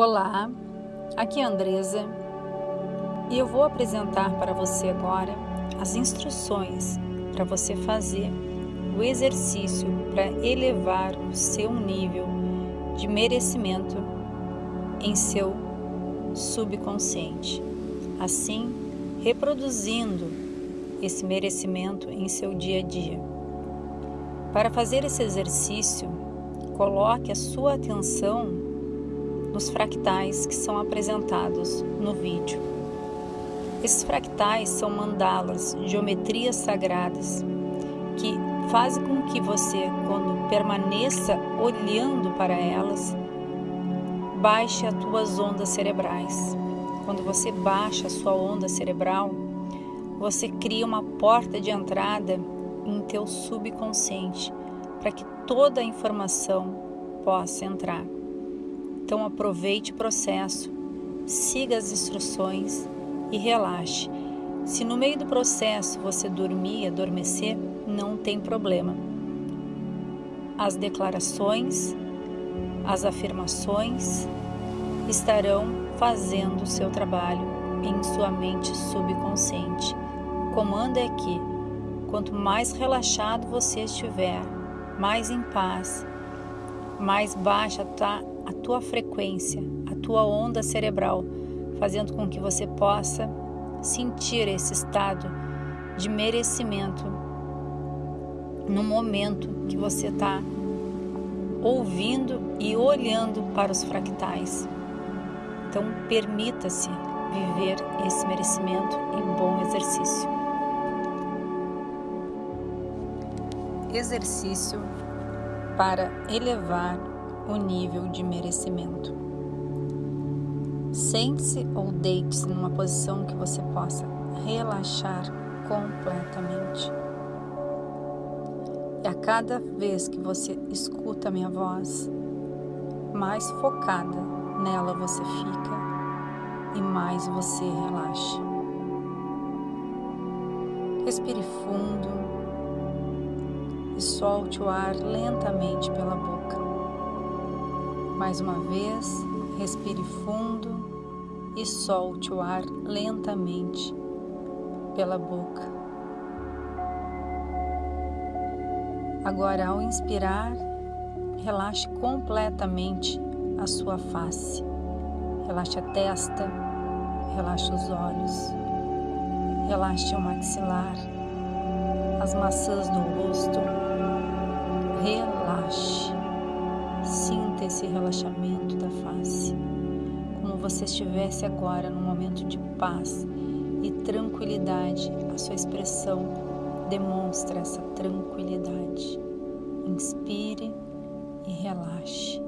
Olá, aqui é Andresa e eu vou apresentar para você agora as instruções para você fazer o exercício para elevar o seu nível de merecimento em seu subconsciente, assim reproduzindo esse merecimento em seu dia a dia. Para fazer esse exercício, coloque a sua atenção nos fractais que são apresentados no vídeo. Esses fractais são mandalas, geometrias sagradas, que fazem com que você, quando permaneça olhando para elas, baixe as tuas ondas cerebrais. Quando você baixa a sua onda cerebral, você cria uma porta de entrada em teu subconsciente para que toda a informação possa entrar. Então aproveite o processo, siga as instruções e relaxe. Se no meio do processo você dormir, adormecer, não tem problema. As declarações, as afirmações estarão fazendo o seu trabalho em sua mente subconsciente. O comando é que, quanto mais relaxado você estiver, mais em paz, mais baixa está a tua frequência, a tua onda cerebral, fazendo com que você possa sentir esse estado de merecimento no momento que você está ouvindo e olhando para os fractais. Então, permita-se viver esse merecimento em bom exercício. Exercício para elevar o nível de merecimento. Sente-se ou deite-se numa posição que você possa relaxar completamente. E a cada vez que você escuta a minha voz, mais focada nela você fica e mais você relaxa. Respire fundo e solte o ar lentamente pela boca. Mais uma vez, respire fundo e solte o ar lentamente pela boca. Agora, ao inspirar, relaxe completamente a sua face. Relaxe a testa, relaxe os olhos, relaxe o maxilar, as maçãs do rosto. Relaxe. Sinta esse relaxamento da face, como você estivesse agora num momento de paz e tranquilidade. A sua expressão demonstra essa tranquilidade. Inspire e relaxe.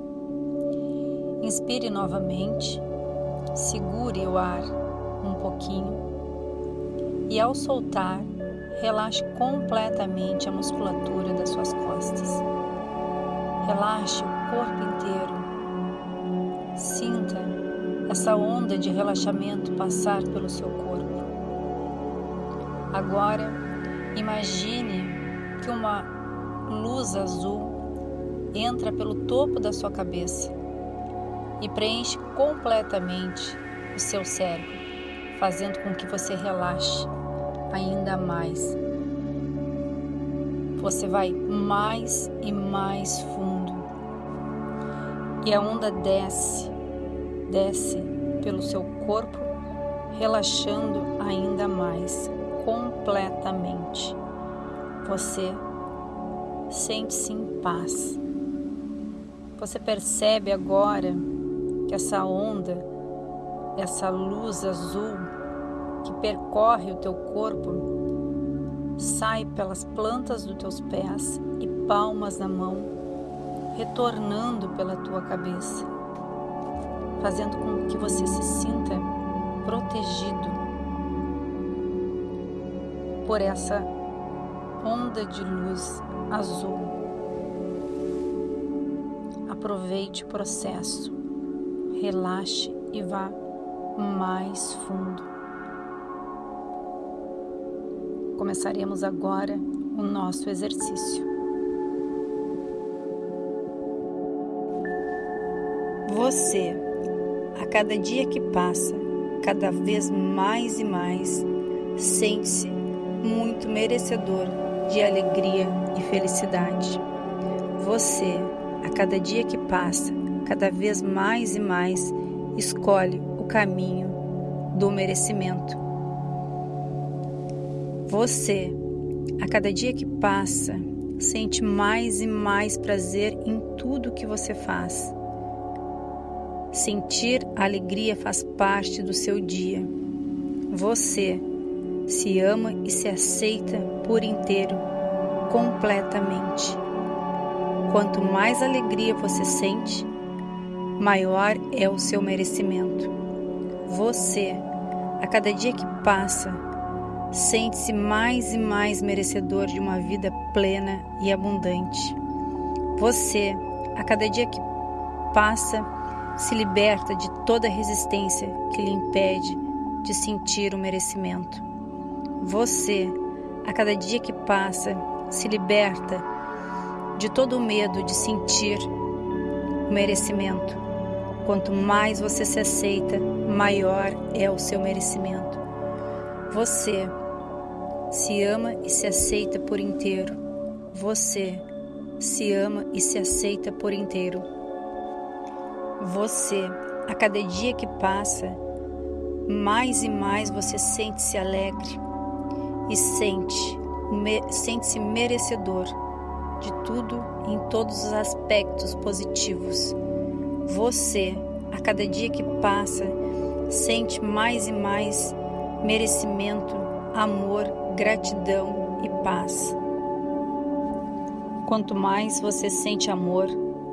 Inspire novamente, segure o ar um pouquinho e ao soltar, relaxe completamente a musculatura das suas costas. Relaxe o corpo inteiro. Sinta essa onda de relaxamento passar pelo seu corpo. Agora, imagine que uma luz azul entra pelo topo da sua cabeça e preenche completamente o seu cérebro, fazendo com que você relaxe ainda mais. Você vai mais e mais fundo e a onda desce, desce pelo seu corpo, relaxando ainda mais completamente. Você sente-se em paz. Você percebe agora que essa onda, essa luz azul que percorre o teu corpo, sai pelas plantas dos teus pés e palmas da mão retornando pela tua cabeça, fazendo com que você se sinta protegido por essa onda de luz azul. Aproveite o processo, relaxe e vá mais fundo. Começaremos agora o nosso exercício. Você a cada dia que passa, cada vez mais e mais, sente-se muito merecedor de alegria e felicidade. Você, a cada dia que passa, cada vez mais e mais, escolhe o caminho do merecimento. Você, a cada dia que passa, sente mais e mais prazer em tudo que você faz. Sentir alegria faz parte do seu dia. Você se ama e se aceita por inteiro, completamente. Quanto mais alegria você sente, maior é o seu merecimento. Você, a cada dia que passa, sente-se mais e mais merecedor de uma vida plena e abundante. Você, a cada dia que passa, se liberta de toda resistência que lhe impede de sentir o merecimento. Você, a cada dia que passa, se liberta de todo o medo de sentir o merecimento. Quanto mais você se aceita, maior é o seu merecimento. Você se ama e se aceita por inteiro. Você se ama e se aceita por inteiro. Você, a cada dia que passa, mais e mais você sente-se alegre e sente, sente-se merecedor de tudo em todos os aspectos positivos. Você, a cada dia que passa, sente mais e mais merecimento, amor, gratidão e paz. Quanto mais você sente amor,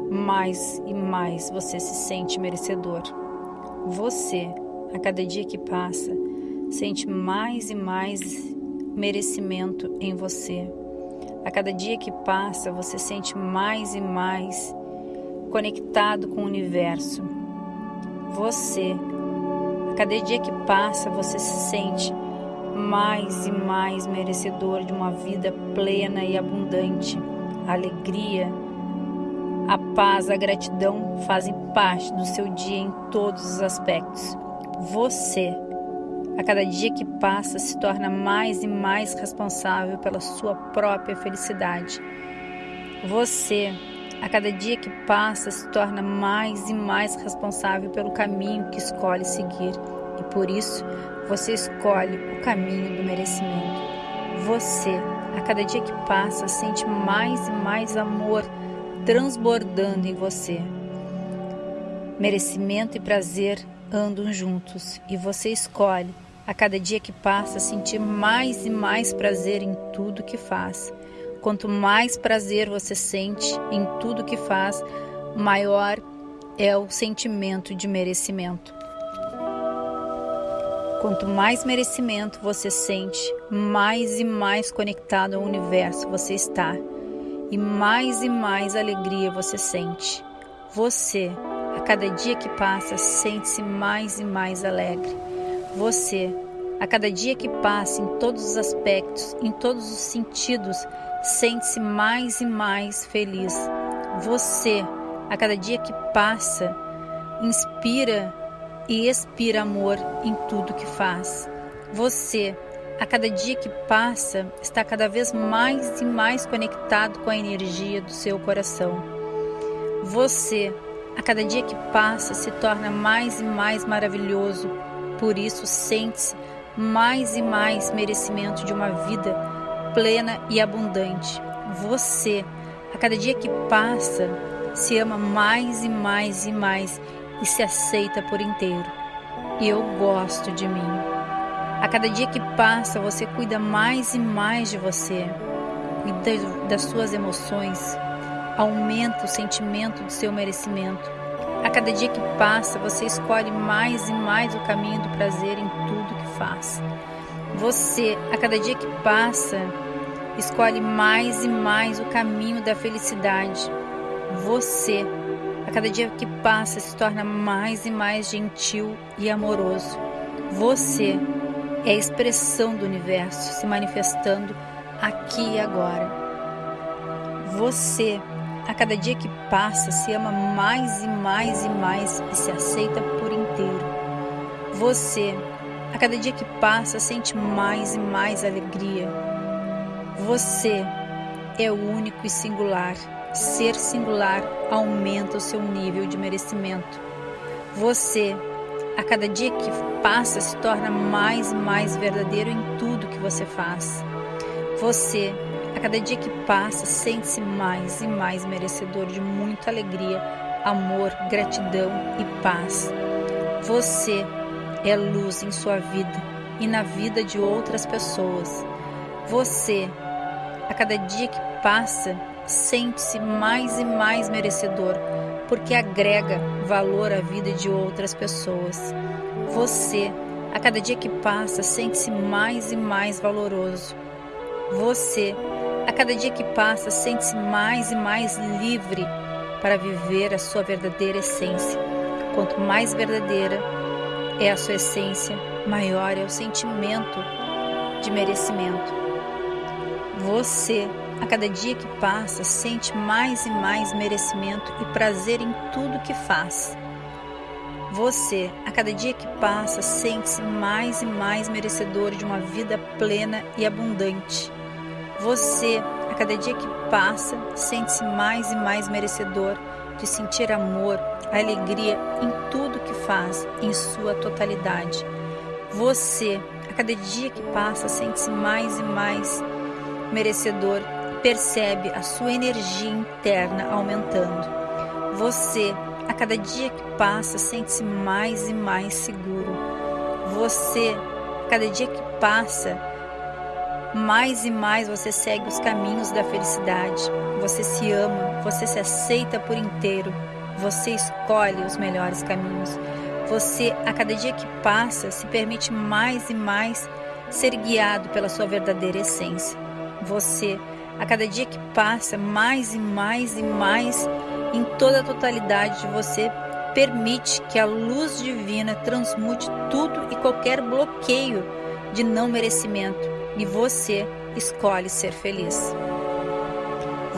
mais e mais você se sente merecedor. Você, a cada dia que passa, sente mais e mais merecimento em você. A cada dia que passa, você sente mais e mais conectado com o universo. Você, a cada dia que passa, você se sente mais e mais merecedor de uma vida plena e abundante. Alegria, a paz, a gratidão fazem parte do seu dia em todos os aspectos. Você a cada dia que passa, se torna mais e mais responsável pela sua própria felicidade. Você, a cada dia que passa, se torna mais e mais responsável pelo caminho que escolhe seguir. E por isso, você escolhe o caminho do merecimento. Você, a cada dia que passa, sente mais e mais amor transbordando em você. Merecimento e prazer andam juntos e você escolhe a cada dia que passa, sentir mais e mais prazer em tudo que faz. Quanto mais prazer você sente em tudo que faz, maior é o sentimento de merecimento. Quanto mais merecimento você sente, mais e mais conectado ao universo você está, e mais e mais alegria você sente. Você, a cada dia que passa, sente-se mais e mais alegre. Você, a cada dia que passa, em todos os aspectos, em todos os sentidos, sente-se mais e mais feliz. Você, a cada dia que passa, inspira e expira amor em tudo que faz. Você, a cada dia que passa, está cada vez mais e mais conectado com a energia do seu coração. Você, a cada dia que passa, se torna mais e mais maravilhoso, por isso, sente-se mais e mais merecimento de uma vida plena e abundante. Você, a cada dia que passa, se ama mais e mais e mais e se aceita por inteiro. Eu gosto de mim. A cada dia que passa, você cuida mais e mais de você, cuida das suas emoções, aumenta o sentimento do seu merecimento a cada dia que passa, você escolhe mais e mais o caminho do prazer em tudo que faz. Você, a cada dia que passa, escolhe mais e mais o caminho da felicidade. Você, a cada dia que passa, se torna mais e mais gentil e amoroso. Você é a expressão do universo se manifestando aqui e agora. Você a cada dia que passa, se ama mais e mais e mais e se aceita por inteiro. Você, a cada dia que passa, sente mais e mais alegria. Você é único e singular. Ser singular aumenta o seu nível de merecimento. Você, a cada dia que passa, se torna mais e mais verdadeiro em tudo que você faz. Você, a cada dia que passa, sente-se mais e mais merecedor de muita alegria, amor, gratidão e paz. Você é luz em sua vida e na vida de outras pessoas. Você, a cada dia que passa, sente-se mais e mais merecedor, porque agrega valor à vida de outras pessoas. Você, a cada dia que passa, sente-se mais e mais valoroso. Você, a cada dia que passa, sente-se mais e mais livre para viver a sua verdadeira essência. Quanto mais verdadeira é a sua essência, maior é o sentimento de merecimento. Você, a cada dia que passa, sente mais e mais merecimento e prazer em tudo que faz. Você, a cada dia que passa, sente-se mais e mais merecedor de uma vida plena e abundante. Você, a cada dia que passa, sente-se mais e mais merecedor de sentir amor, alegria em tudo que faz, em sua totalidade. Você, a cada dia que passa, sente-se mais e mais merecedor percebe a sua energia interna aumentando. Você, a cada dia que passa, sente-se mais e mais seguro. Você, a cada dia que passa, mais e mais você segue os caminhos da felicidade. Você se ama, você se aceita por inteiro. Você escolhe os melhores caminhos. Você, a cada dia que passa, se permite mais e mais ser guiado pela sua verdadeira essência. Você, a cada dia que passa, mais e mais e mais, em toda a totalidade de você, permite que a luz divina transmute tudo e qualquer bloqueio de não merecimento e você escolhe ser feliz.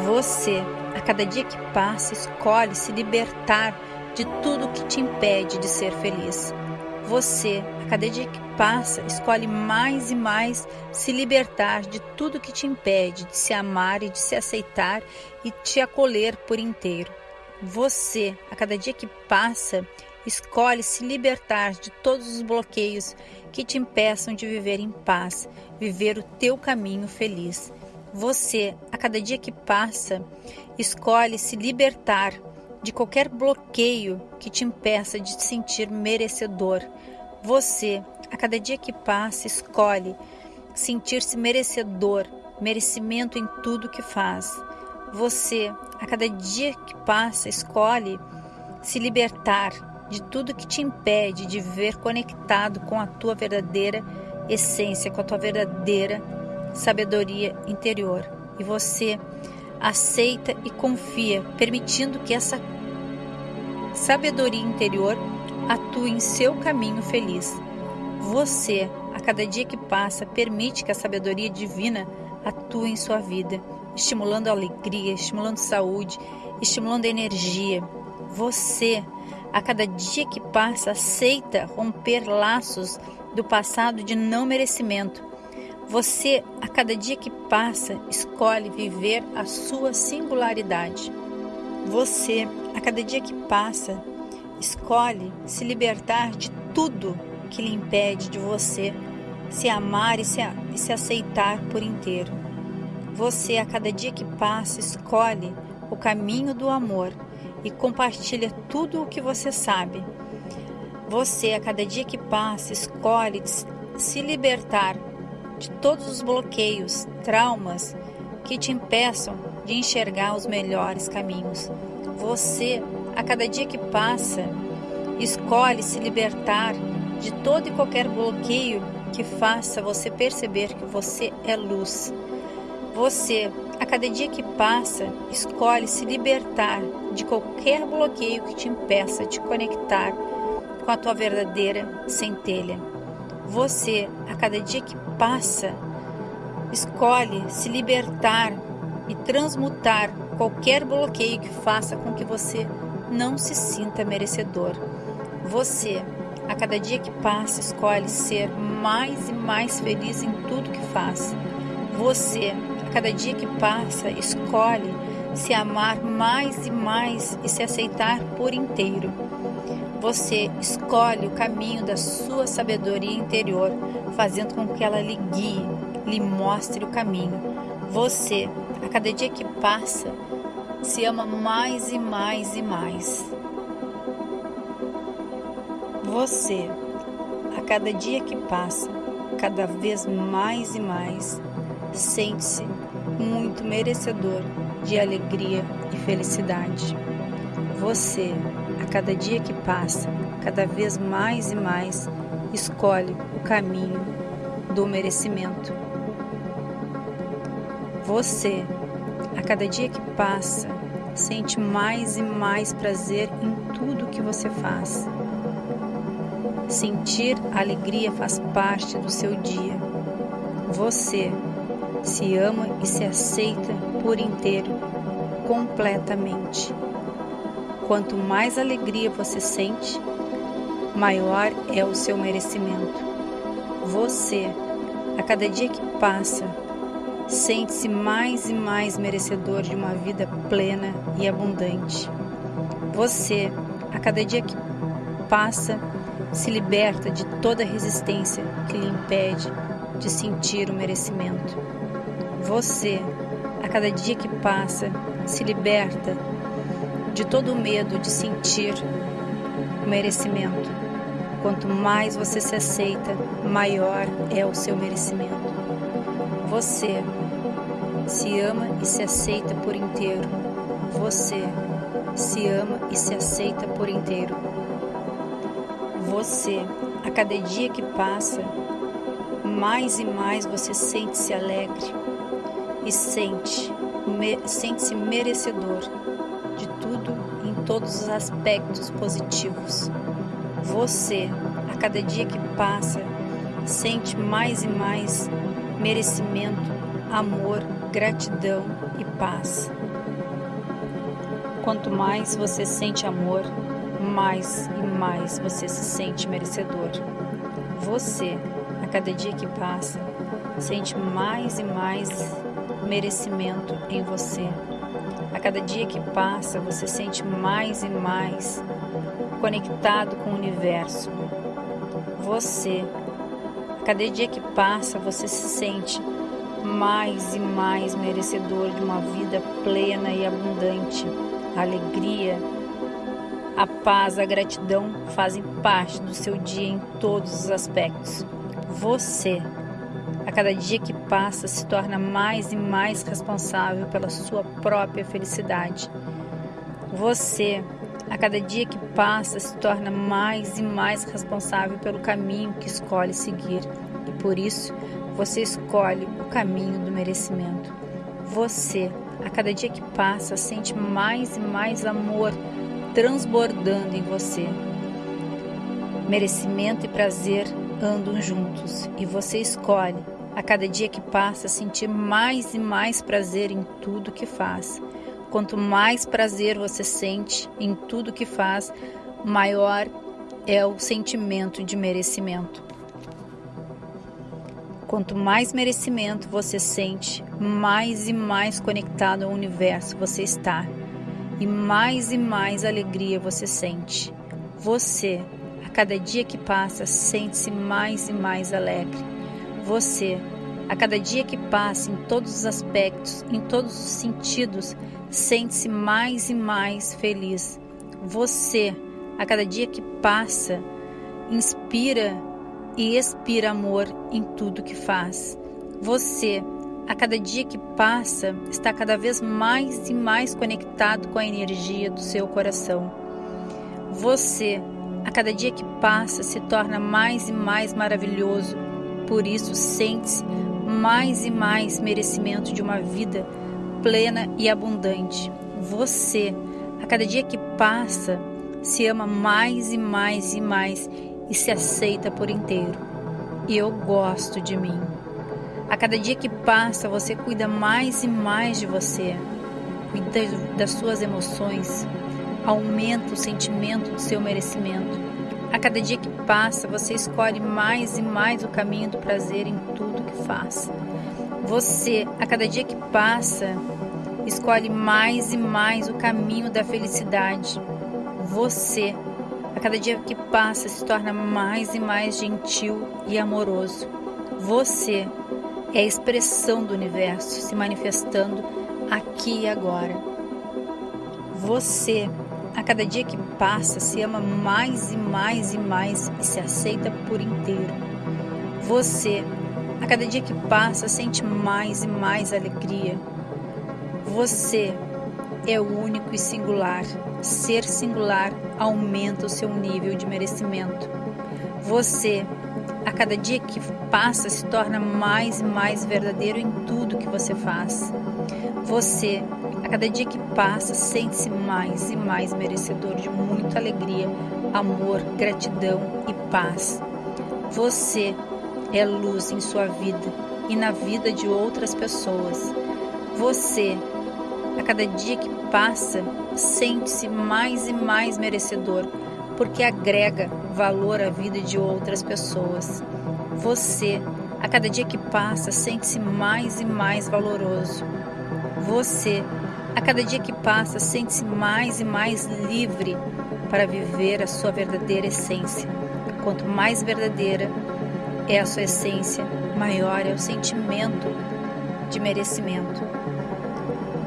Você, a cada dia que passa, escolhe se libertar de tudo que te impede de ser feliz. Você, cada dia que passa, escolhe mais e mais se libertar de tudo que te impede de se amar e de se aceitar e te acolher por inteiro. Você, a cada dia que passa, escolhe se libertar de todos os bloqueios que te impeçam de viver em paz, viver o teu caminho feliz. Você, a cada dia que passa, escolhe se libertar de qualquer bloqueio que te impeça de te sentir merecedor. Você, a cada dia que passa, escolhe sentir-se merecedor, merecimento em tudo que faz. Você, a cada dia que passa, escolhe se libertar de tudo que te impede de viver conectado com a tua verdadeira essência, com a tua verdadeira sabedoria interior. E você aceita e confia, permitindo que essa sabedoria interior atue em seu caminho feliz. Você, a cada dia que passa, permite que a sabedoria divina atue em sua vida, estimulando alegria, estimulando saúde, estimulando energia. Você, a cada dia que passa, aceita romper laços do passado de não merecimento você, a cada dia que passa, escolhe viver a sua singularidade. Você, a cada dia que passa, escolhe se libertar de tudo que lhe impede de você se amar e se, e se aceitar por inteiro. Você, a cada dia que passa, escolhe o caminho do amor e compartilha tudo o que você sabe. Você, a cada dia que passa, escolhe se libertar de todos os bloqueios, traumas que te impeçam de enxergar os melhores caminhos. Você, a cada dia que passa, escolhe se libertar de todo e qualquer bloqueio que faça você perceber que você é luz. Você, a cada dia que passa, escolhe se libertar de qualquer bloqueio que te impeça de conectar com a tua verdadeira centelha. Você, a cada dia que passa, escolhe se libertar e transmutar qualquer bloqueio que faça com que você não se sinta merecedor. Você, a cada dia que passa, escolhe ser mais e mais feliz em tudo que faz. Você, a cada dia que passa, escolhe se amar mais e mais e se aceitar por inteiro. Você escolhe o caminho da sua sabedoria interior, fazendo com que ela lhe guie, lhe mostre o caminho. Você, a cada dia que passa, se ama mais e mais e mais. Você, a cada dia que passa, cada vez mais e mais, sente-se muito merecedor de alegria e felicidade. Você, a cada dia que passa, cada vez mais e mais, escolhe o caminho do merecimento. Você, a cada dia que passa, sente mais e mais prazer em tudo que você faz. Sentir alegria faz parte do seu dia. Você se ama e se aceita por inteiro, completamente. Quanto mais alegria você sente, maior é o seu merecimento. Você, a cada dia que passa, sente-se mais e mais merecedor de uma vida plena e abundante. Você, a cada dia que passa, se liberta de toda resistência que lhe impede de sentir o merecimento. Você, a cada dia que passa, se liberta de todo o medo de sentir o merecimento. Quanto mais você se aceita, maior é o seu merecimento. Você se ama e se aceita por inteiro. Você se ama e se aceita por inteiro. Você, a cada dia que passa, mais e mais você sente-se alegre e sente, me, sente-se merecedor de tudo em todos os aspectos positivos. Você, a cada dia que passa, sente mais e mais merecimento, amor, gratidão e paz. Quanto mais você sente amor, mais e mais você se sente merecedor. Você, a cada dia que passa, sente mais e mais merecimento em você. A cada dia que passa, você sente mais e mais conectado com o universo. Você, cada dia que passa, você se sente mais e mais merecedor de uma vida plena e abundante. A alegria, a paz, a gratidão fazem parte do seu dia em todos os aspectos. Você, a cada dia que passa, se torna mais e mais responsável pela sua própria felicidade. Você, a cada dia que passa, se torna mais e mais responsável pelo caminho que escolhe seguir. E por isso, você escolhe o caminho do merecimento. Você, a cada dia que passa, sente mais e mais amor transbordando em você. Merecimento e prazer andam juntos e você escolhe, a cada dia que passa, sentir mais e mais prazer em tudo que faz. Quanto mais prazer você sente em tudo que faz, maior é o sentimento de merecimento. Quanto mais merecimento você sente, mais e mais conectado ao universo você está e mais e mais alegria você sente. Você, a cada dia que passa, sente-se mais e mais alegre. Você, a cada dia que passa, em todos os aspectos, em todos os sentidos, sente-se mais e mais feliz. Você, a cada dia que passa, inspira e expira amor em tudo que faz. Você, a cada dia que passa, está cada vez mais e mais conectado com a energia do seu coração. Você, a cada dia que passa, se torna mais e mais maravilhoso, por isso sente-se mais e mais merecimento de uma vida plena e abundante. Você, a cada dia que passa, se ama mais e mais e mais e se aceita por inteiro. E eu gosto de mim. A cada dia que passa, você cuida mais e mais de você, cuida das suas emoções, aumenta o sentimento do seu merecimento. a cada dia que passa, você escolhe mais e mais o caminho do prazer em tudo faz. Você, a cada dia que passa, escolhe mais e mais o caminho da felicidade. Você, a cada dia que passa, se torna mais e mais gentil e amoroso. Você é a expressão do universo se manifestando aqui e agora. Você, a cada dia que passa, se ama mais e mais e mais e se aceita por inteiro. Você, cada dia que passa, sente mais e mais alegria. Você é único e singular. Ser singular aumenta o seu nível de merecimento. Você, a cada dia que passa, se torna mais e mais verdadeiro em tudo que você faz. Você, a cada dia que passa, sente-se mais e mais merecedor de muita alegria, amor, gratidão e paz. Você é luz em sua vida e na vida de outras pessoas. Você, a cada dia que passa, sente-se mais e mais merecedor, porque agrega valor à vida de outras pessoas. Você, a cada dia que passa, sente-se mais e mais valoroso. Você, a cada dia que passa, sente-se mais e mais livre para viver a sua verdadeira essência. Quanto mais verdadeira é a sua essência, maior é o sentimento de merecimento.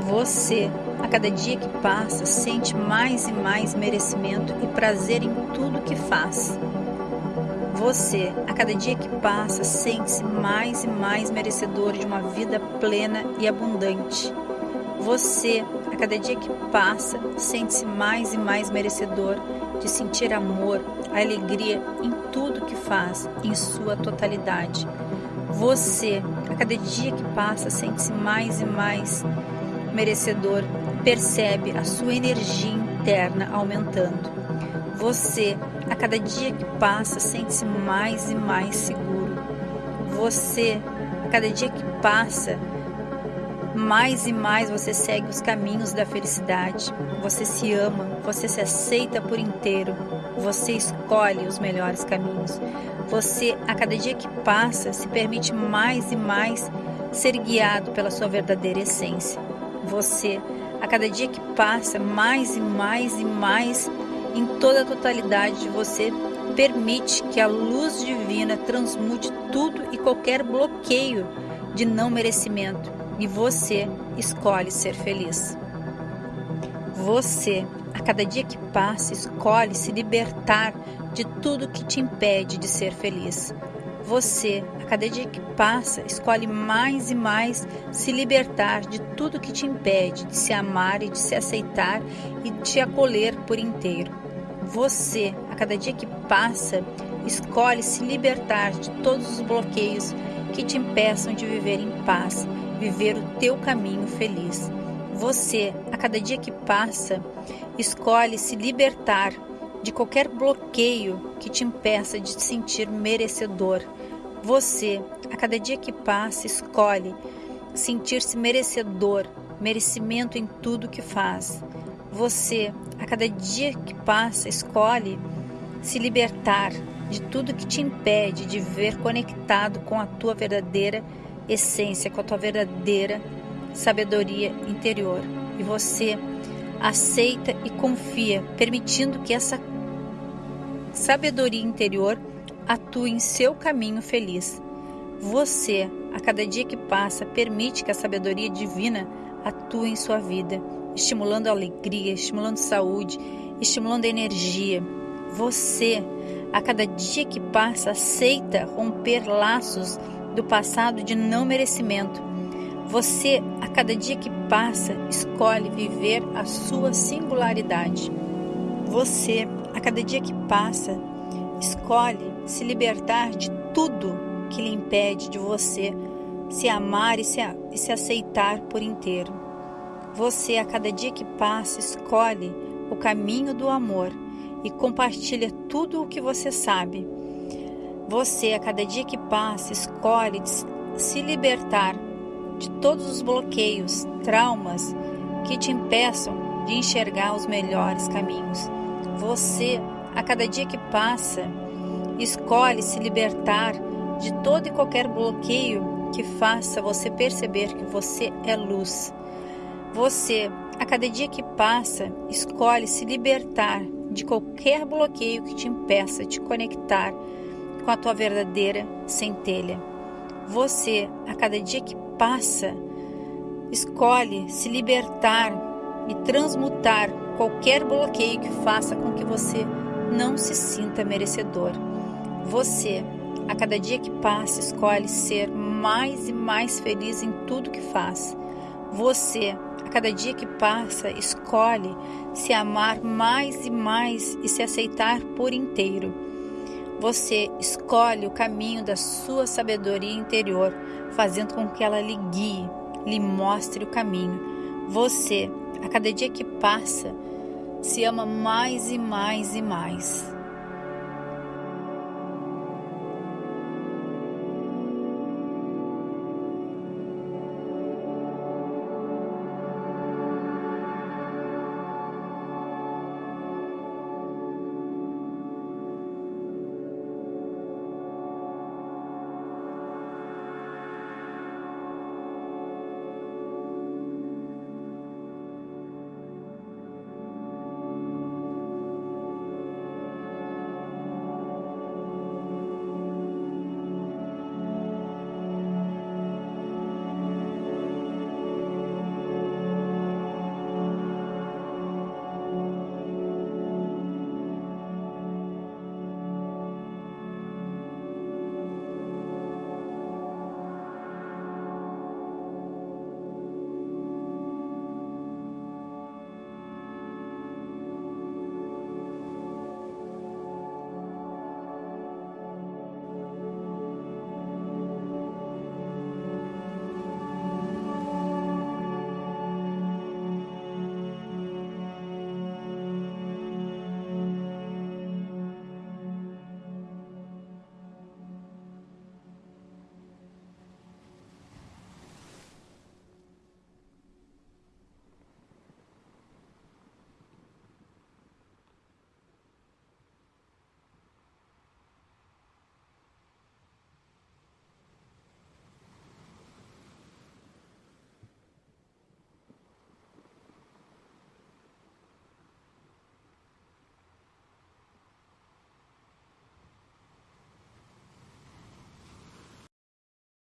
Você, a cada dia que passa, sente mais e mais merecimento e prazer em tudo que faz. Você, a cada dia que passa, sente-se mais e mais merecedor de uma vida plena e abundante. Você, a cada dia que passa, sente-se mais e mais merecedor de sentir amor, alegria em tudo que faz, em sua totalidade. Você, a cada dia que passa, sente-se mais e mais merecedor, percebe a sua energia interna aumentando. Você, a cada dia que passa, sente-se mais e mais seguro. Você, a cada dia que passa, mais e mais você segue os caminhos da felicidade. Você se ama, você se aceita por inteiro. Você escolhe os melhores caminhos. Você, a cada dia que passa, se permite mais e mais ser guiado pela sua verdadeira essência. Você, a cada dia que passa, mais e mais e mais, em toda a totalidade de você, permite que a luz divina transmute tudo e qualquer bloqueio de não merecimento e você escolhe ser feliz. Você, a cada dia que passa, escolhe se libertar de tudo que te impede de ser feliz. Você, a cada dia que passa, escolhe mais e mais se libertar de tudo que te impede de se amar e de se aceitar e de te acolher por inteiro. Você, a cada dia que passa, escolhe se libertar de todos os bloqueios que te impeçam de viver em paz, viver o teu caminho feliz. Você, a cada dia que passa, escolhe se libertar de qualquer bloqueio que te impeça de te sentir merecedor. Você, a cada dia que passa, escolhe sentir-se merecedor, merecimento em tudo que faz. Você, a cada dia que passa, escolhe se libertar de tudo que te impede de viver conectado com a tua verdadeira essência, com a tua verdadeira sabedoria interior. E você aceita e confia, permitindo que essa sabedoria interior atue em seu caminho feliz. Você, a cada dia que passa, permite que a sabedoria divina atue em sua vida, estimulando alegria, estimulando saúde, estimulando energia. Você, a cada dia que passa, aceita romper laços do passado de não merecimento. Você, a cada dia que passa, escolhe viver a sua singularidade. Você, a cada dia que passa, escolhe se libertar de tudo que lhe impede de você se amar e se, e se aceitar por inteiro. Você, a cada dia que passa, escolhe o caminho do amor e compartilha tudo o que você sabe você, a cada dia que passa, escolhe se libertar de todos os bloqueios, traumas que te impeçam de enxergar os melhores caminhos. Você, a cada dia que passa, escolhe se libertar de todo e qualquer bloqueio que faça você perceber que você é luz. Você, a cada dia que passa, escolhe se libertar de qualquer bloqueio que te impeça de conectar com a tua verdadeira centelha. Você, a cada dia que passa, escolhe se libertar e transmutar qualquer bloqueio que faça com que você não se sinta merecedor. Você, a cada dia que passa, escolhe ser mais e mais feliz em tudo que faz. Você, a cada dia que passa, escolhe se amar mais e mais e se aceitar por inteiro. Você escolhe o caminho da sua sabedoria interior, fazendo com que ela lhe guie, lhe mostre o caminho. Você, a cada dia que passa, se ama mais e mais e mais.